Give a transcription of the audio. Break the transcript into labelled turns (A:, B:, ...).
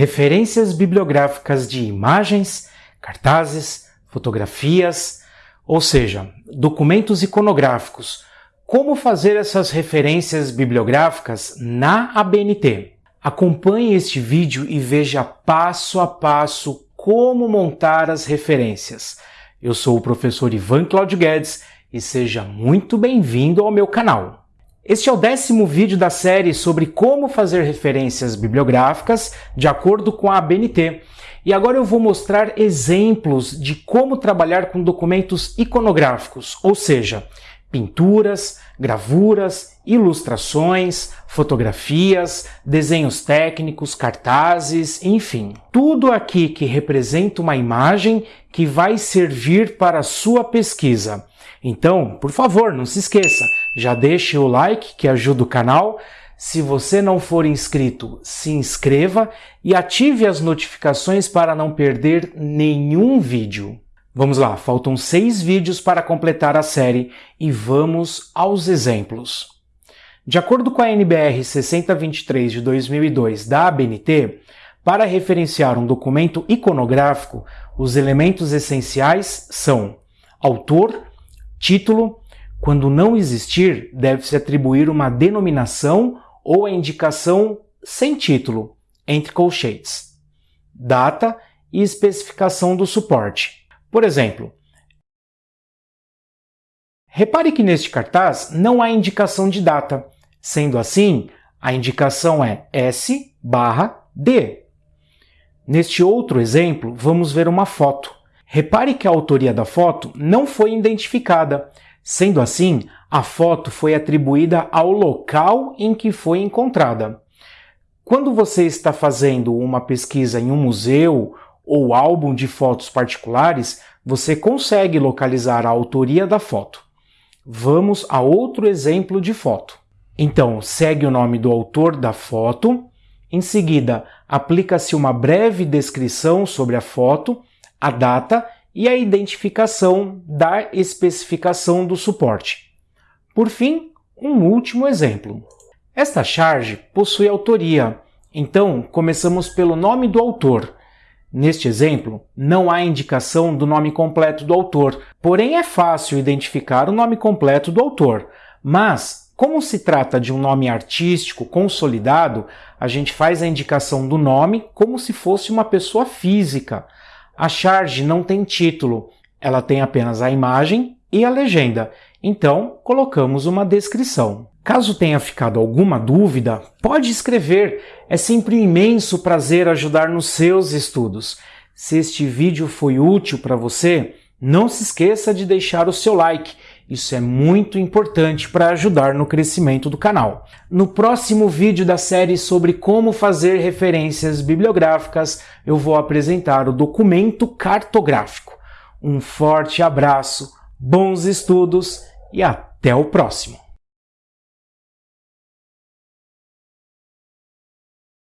A: referências bibliográficas de imagens, cartazes, fotografias, ou seja, documentos iconográficos. Como fazer essas referências bibliográficas na ABNT? Acompanhe este vídeo e veja passo a passo como montar as referências. Eu sou o professor Ivan Claudio Guedes e seja muito bem-vindo ao meu canal. Este é o décimo vídeo da série sobre como fazer referências bibliográficas de acordo com a ABNT. E agora eu vou mostrar exemplos de como trabalhar com documentos iconográficos, ou seja, pinturas, gravuras, ilustrações, fotografias, desenhos técnicos, cartazes, enfim, tudo aqui que representa uma imagem que vai servir para a sua pesquisa. Então, por favor, não se esqueça, já deixe o like que ajuda o canal. Se você não for inscrito, se inscreva e ative as notificações para não perder nenhum vídeo. Vamos lá, faltam seis vídeos para completar a série e vamos aos exemplos. De acordo com a NBR 6023 de 2002 da ABNT, para referenciar um documento iconográfico, os elementos essenciais são autor, título, quando não existir, deve-se atribuir uma denominação ou a indicação sem título, entre colchetes, data e especificação do suporte. Por exemplo, repare que neste cartaz não há indicação de data, sendo assim, a indicação é S barra D. Neste outro exemplo, vamos ver uma foto. Repare que a autoria da foto não foi identificada, Sendo assim, a foto foi atribuída ao local em que foi encontrada. Quando você está fazendo uma pesquisa em um museu ou álbum de fotos particulares, você consegue localizar a autoria da foto. Vamos a outro exemplo de foto. Então, segue o nome do autor da foto, em seguida, aplica-se uma breve descrição sobre a foto, a data e a identificação da especificação do suporte. Por fim, um último exemplo. Esta charge possui autoria, então começamos pelo nome do autor. Neste exemplo, não há indicação do nome completo do autor, porém é fácil identificar o nome completo do autor. Mas, como se trata de um nome artístico consolidado, a gente faz a indicação do nome como se fosse uma pessoa física. A charge não tem título, ela tem apenas a imagem e a legenda, então colocamos uma descrição. Caso tenha ficado alguma dúvida, pode escrever, é sempre um imenso prazer ajudar nos seus estudos. Se este vídeo foi útil para você, não se esqueça de deixar o seu like isso é muito importante para ajudar no crescimento do canal. No próximo vídeo da série sobre como fazer referências bibliográficas, eu vou apresentar o documento cartográfico. Um forte abraço, bons estudos e até o próximo!